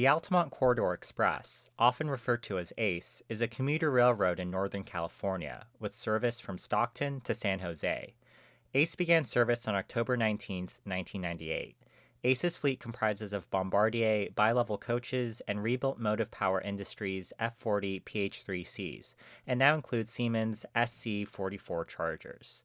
The Altamont Corridor Express, often referred to as ACE, is a commuter railroad in Northern California with service from Stockton to San Jose. ACE began service on October 19, 1998. ACE's fleet comprises of Bombardier bi-level coaches and rebuilt Motive Power Industries F40 PH3Cs, and now includes Siemens SC44 Chargers.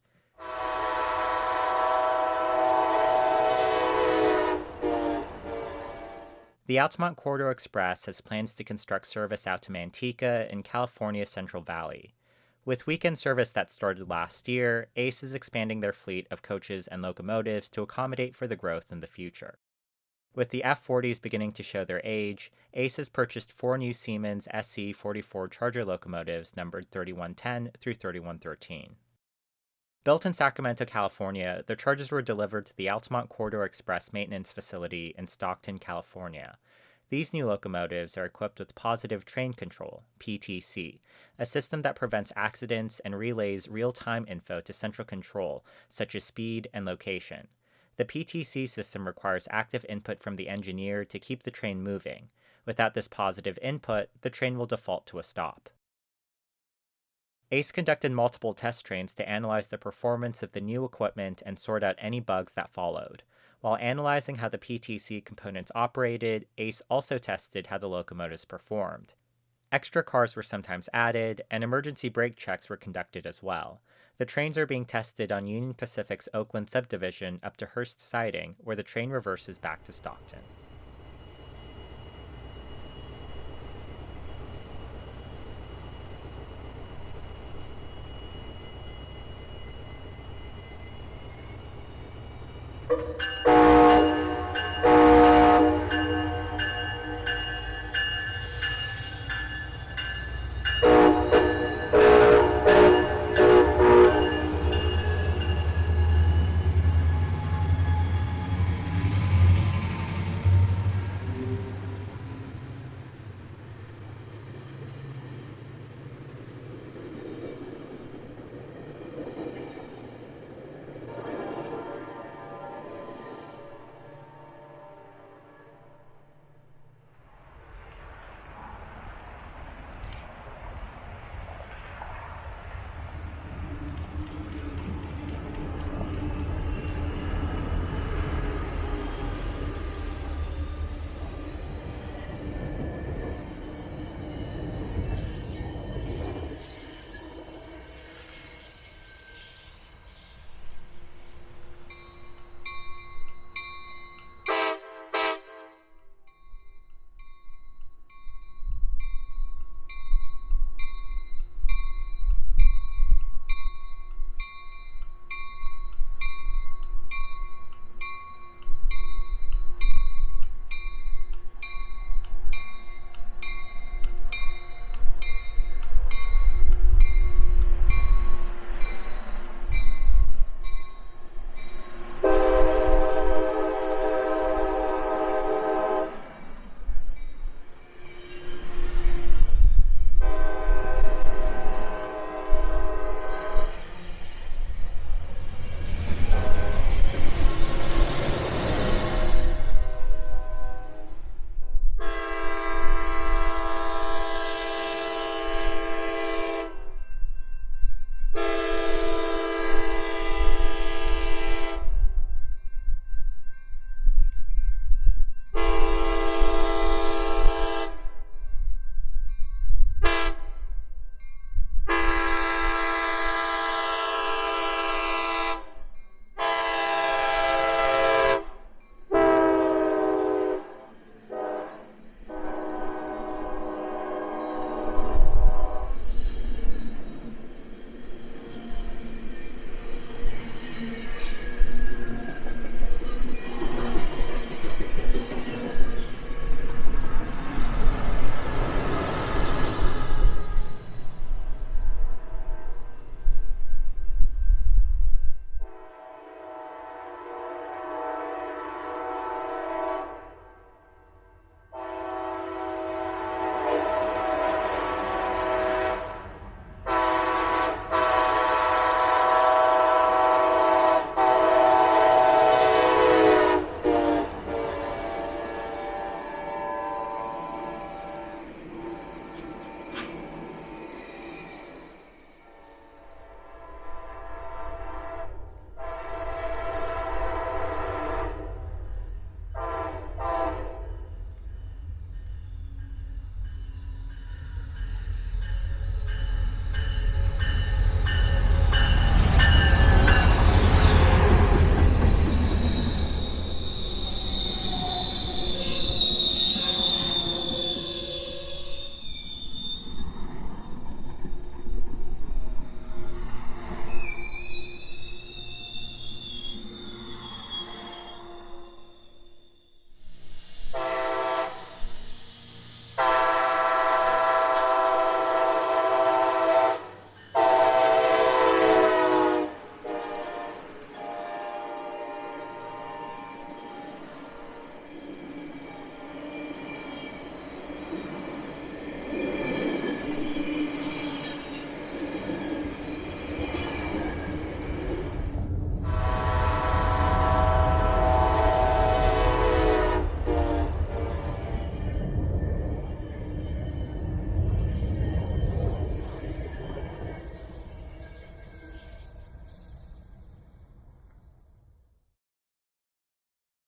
The Altamont Corridor Express has plans to construct service out to Manteca in California's Central Valley. With weekend service that started last year, ACE is expanding their fleet of coaches and locomotives to accommodate for the growth in the future. With the F40s beginning to show their age, ACE has purchased four new Siemens SC44 Charger locomotives numbered 3110 through 3113. Built in Sacramento, California, the Chargers were delivered to the Altamont Corridor Express maintenance facility in Stockton, California. These new locomotives are equipped with Positive Train Control, PTC, a system that prevents accidents and relays real time info to central control, such as speed and location. The PTC system requires active input from the engineer to keep the train moving. Without this positive input, the train will default to a stop. ACE conducted multiple test trains to analyze the performance of the new equipment and sort out any bugs that followed. While analyzing how the PTC components operated, ACE also tested how the locomotives performed. Extra cars were sometimes added, and emergency brake checks were conducted as well. The trains are being tested on Union Pacific's Oakland subdivision up to Hearst Siding, where the train reverses back to Stockton. Música